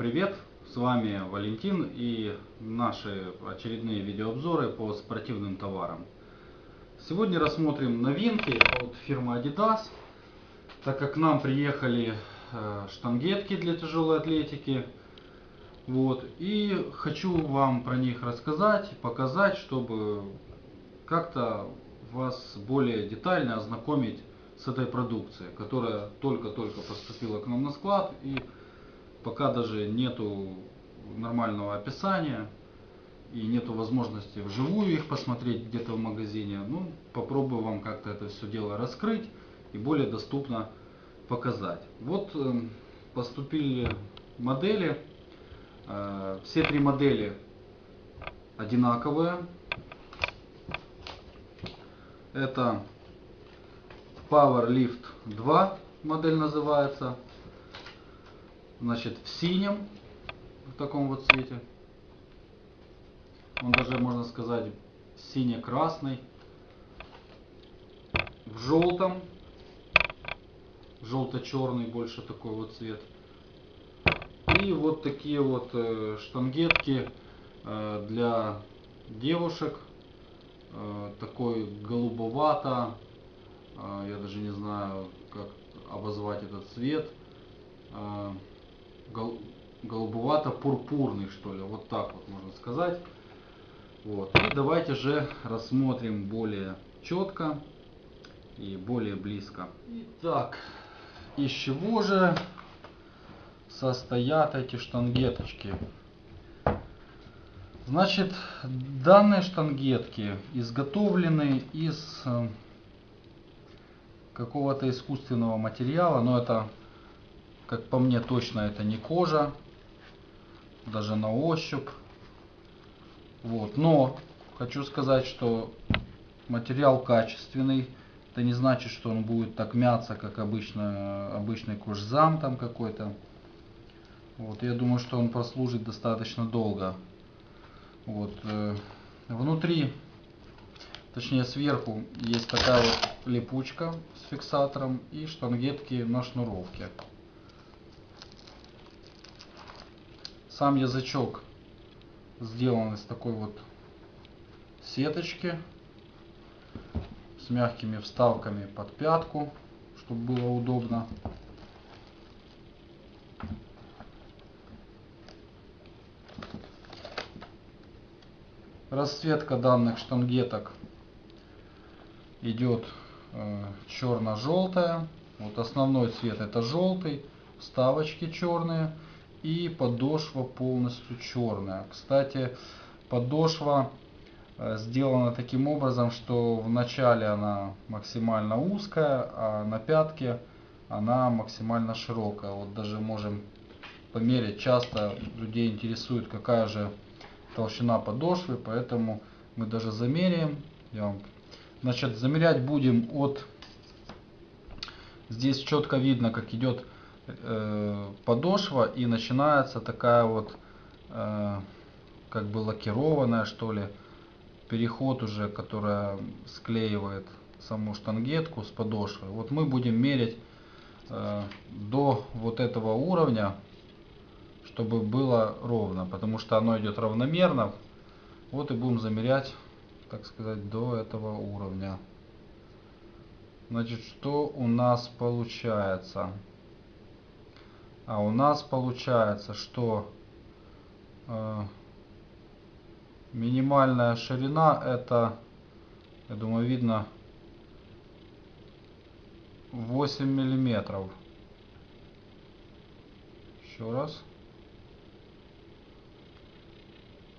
Привет! С вами Валентин и наши очередные видеообзоры по спортивным товарам. Сегодня рассмотрим новинки от фирмы Adidas, так как к нам приехали э, штангетки для тяжелой атлетики. Вот, и хочу вам про них рассказать, показать, чтобы как-то вас более детально ознакомить с этой продукцией, которая только-только поступила к нам на склад и пока даже нету нормального описания и нету возможности вживую их посмотреть где-то в магазине. Ну, попробую вам как-то это все дело раскрыть и более доступно показать. Вот э, поступили модели. Э, все три модели одинаковые. Это Power Lift 2 модель называется. Значит, в синем, в таком вот цвете. Он даже, можно сказать, сине-красный. В желтом. Желто-черный больше такой вот цвет. И вот такие вот э, штангетки э, для девушек. Э, такой голубовато. Я даже не знаю, как обозвать этот цвет голубовато-пурпурный, что ли, вот так вот можно сказать. Вот. И давайте же рассмотрим более четко и более близко. Итак, из чего же состоят эти штангеточки? Значит, данные штангетки изготовлены из э, какого-то искусственного материала, но это как по мне точно это не кожа, даже на ощупь. Вот. Но хочу сказать, что материал качественный. Это не значит, что он будет так мяться, как обычно, обычный кожзам там какой-то. Вот, я думаю, что он прослужит достаточно долго. Вот, э, внутри, точнее сверху, есть такая вот липучка с фиксатором и штангетки на шнуровке. Сам язычок сделан из такой вот сеточки с мягкими вставками под пятку, чтобы было удобно. Расцветка данных штангеток идет э, черно-желтая. Вот основной цвет это желтый, вставочки черные и подошва полностью черная. Кстати, подошва э, сделана таким образом, что в начале она максимально узкая, а на пятке она максимально широкая. Вот даже можем померить. Часто людей интересует, какая же толщина подошвы, поэтому мы даже замеряем. Значит, замерять будем от... Здесь четко видно, как идет э, подошва и начинается такая вот э, как бы лакированная что ли переход уже, которая склеивает саму штангетку с подошвой. Вот мы будем мерить э, до вот этого уровня, чтобы было ровно, потому что оно идет равномерно. Вот и будем замерять, так сказать, до этого уровня. Значит, что у нас получается? А у нас получается, что э, минимальная ширина это, я думаю, видно 8 миллиметров. Еще раз.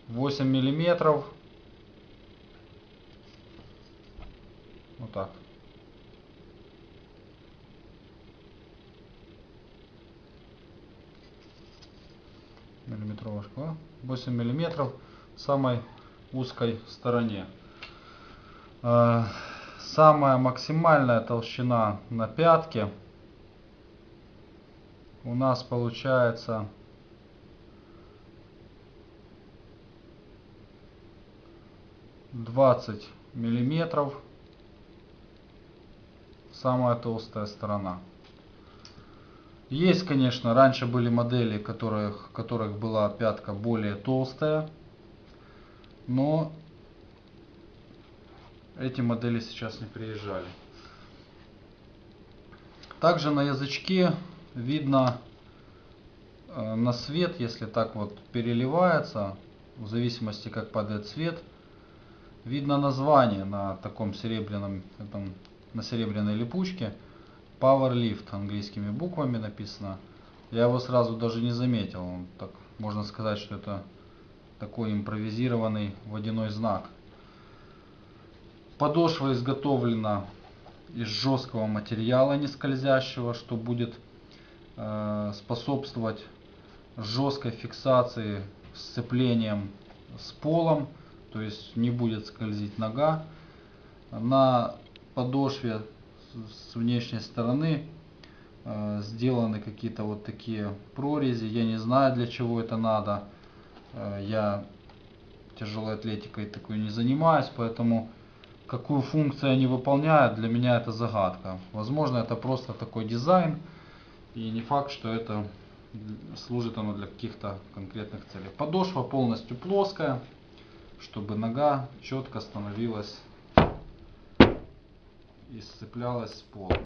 8 миллиметров. Вот так. Миллиметровая шкала 8 миллиметров в самой узкой стороне. Э, самая максимальная толщина на пятке. У нас получается двадцать миллиметров. Самая толстая сторона Есть, конечно, раньше были модели, которых, которых была пятка более толстая, но эти модели сейчас не приезжали. Также на язычке видно э, на свет, если так вот переливается, в зависимости как падает свет, видно название на таком серебряном, этом, на серебряной липучке. Power Lift английскими буквами написано. Я его сразу даже не заметил. Он так, можно сказать, что это такой импровизированный водяной знак. Подошва изготовлена из жесткого материала не скользящего, что будет э, способствовать жесткой фиксации сцеплением с полом, то есть не будет скользить нога. На подошве с внешней стороны э, сделаны какие-то вот такие прорези. Я не знаю для чего это надо. Э, я тяжелой атлетикой такой не занимаюсь, поэтому какую функцию они выполняют, для меня это загадка. Возможно, это просто такой дизайн, и не факт, что это служит оно для каких-то конкретных целей. Подошва полностью плоская, чтобы нога четко становилась и сцеплялась с полом.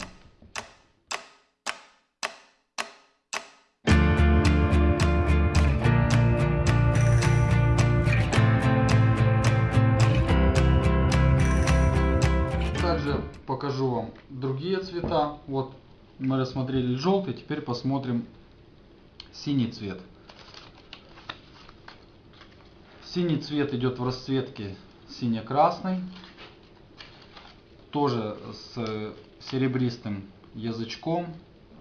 покажу вам другие цвета. Вот мы рассмотрели желтый, теперь посмотрим синий цвет. Синий цвет идет в расцветке сине-красный. Тоже с серебристым язычком,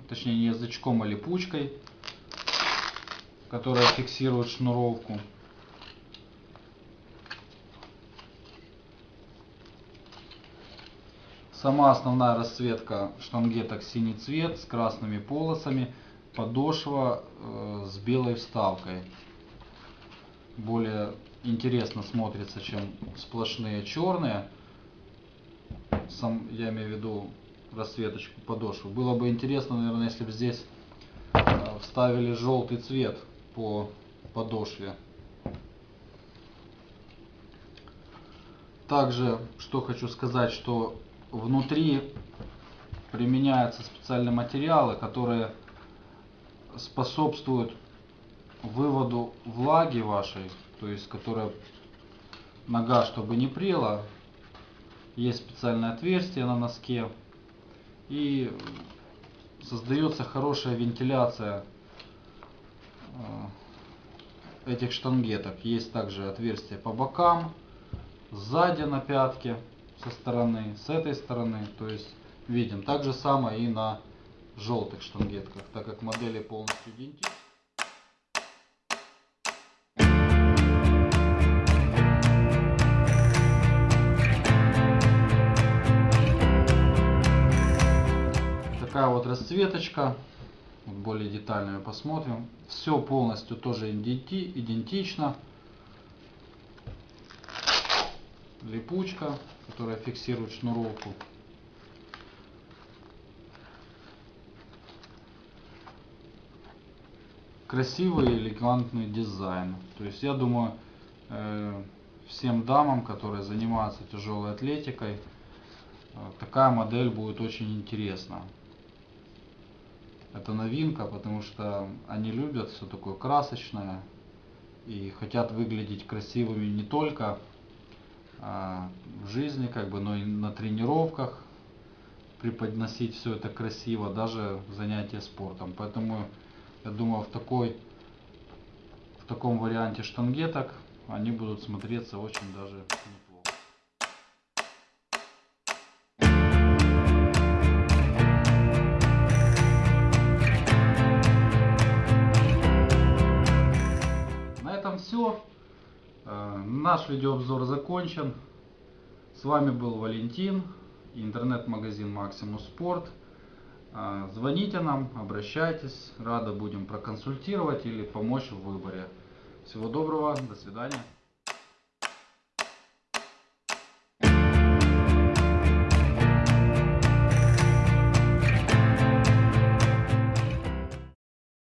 точнее не язычком, а липучкой, которая фиксирует шнуровку. Сама основная расцветка штангеток синий цвет с красными полосами. Подошва э, с белой вставкой. Более интересно смотрится, чем сплошные черные. Сам, я имею в виду расцветочку подошвы. Было бы интересно, наверное, если бы здесь э, вставили желтый цвет по подошве. Также, что хочу сказать, что внутри применяются специальные материалы, которые способствуют выводу влаги вашей, то есть которая нога, чтобы не прела, есть специальное отверстие на носке и создается хорошая вентиляция э, этих штангеток. Есть также отверстие по бокам, сзади на пятке со стороны, с этой стороны. То есть видим. Так же самое и на желтых штангетках, так как модели полностью идентичны. Такая вот расцветочка. более детально посмотрим. Все полностью тоже идентично. Липучка которая фиксирует шнуровку. Красивый элегантный дизайн. То есть я думаю, э, всем дамам, которые занимаются тяжелой атлетикой, э, такая модель будет очень интересна. Это новинка, потому что они любят все такое красочное и хотят выглядеть красивыми не только а, в жизни, как бы, но и на тренировках преподносить все это красиво, даже занятия спортом. Поэтому я думаю, в такой в таком варианте штангеток они будут смотреться очень даже неплохо. Наш видеообзор закончен. С вами был Валентин, интернет-магазин Максимус Спорт. Э, звоните нам, обращайтесь, рады будем проконсультировать или помочь в выборе. Всего доброго, до свидания.